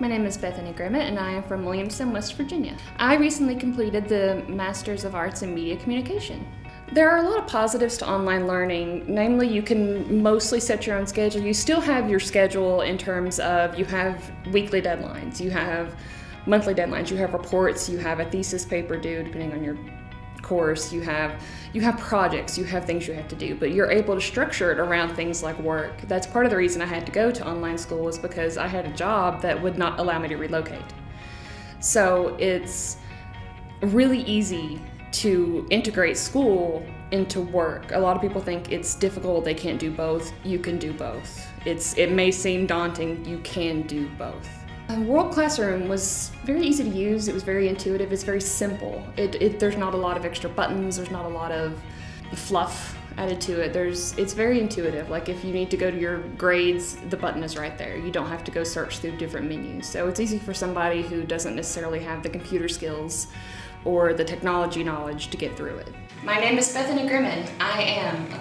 My name is Bethany Grimmett and I am from Williamson, West Virginia. I recently completed the Masters of Arts in Media Communication. There are a lot of positives to online learning. Namely, you can mostly set your own schedule. You still have your schedule in terms of you have weekly deadlines, you have monthly deadlines, you have reports, you have a thesis paper due depending on your course, you have you have projects, you have things you have to do, but you're able to structure it around things like work. That's part of the reason I had to go to online school was because I had a job that would not allow me to relocate. So it's really easy to integrate school into work. A lot of people think it's difficult, they can't do both. You can do both. It's it may seem daunting, you can do both. World Classroom was very easy to use. It was very intuitive. It's very simple. It, it, there's not a lot of extra buttons. There's not a lot of fluff added to it. There's it's very intuitive. Like if you need to go to your grades, the button is right there. You don't have to go search through different menus. So it's easy for somebody who doesn't necessarily have the computer skills or the technology knowledge to get through it. My name is Bethany Grimmett. I am a